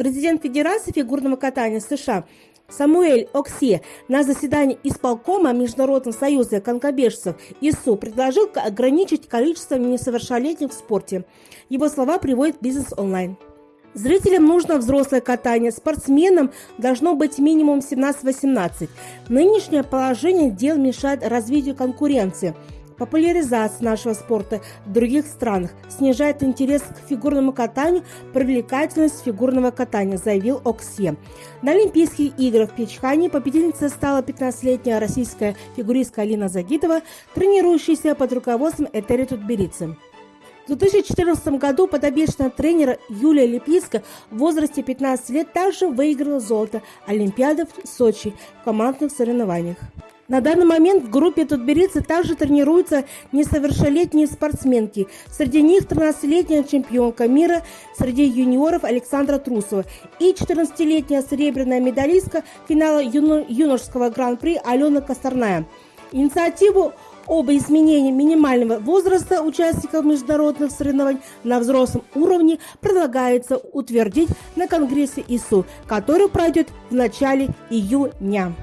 Президент Федерации фигурного катания США Самуэль Оксе на заседании исполкома Международного союза конкобежцев ИСУ предложил ограничить количество несовершеннолетних в спорте. Его слова приводит бизнес онлайн. Зрителям нужно взрослое катание, спортсменам должно быть минимум 17-18. Нынешнее положение дел мешает развитию конкуренции – популяризация нашего спорта в других странах, снижает интерес к фигурному катанию, привлекательность фигурного катания, заявил Оксе. На Олимпийских играх в Печхане победительницей стала 15-летняя российская фигуристка Алина Загитова, тренирующаяся под руководством Этери Тутберидзе. В 2014 году подопечная тренера Юлия Липиска в возрасте 15 лет также выиграла золото Олимпиады в Сочи в командных соревнованиях. На данный момент в группе Тутберидзе также тренируются несовершеннолетние спортсменки. Среди них 13-летняя чемпионка мира среди юниоров Александра Трусова и 14-летняя серебряная медалистка финала юно юношеского гран-при Алена Косторная. Инициативу об изменении минимального возраста участников международных соревнований на взрослом уровне предлагается утвердить на Конгрессе ИСУ, который пройдет в начале июня.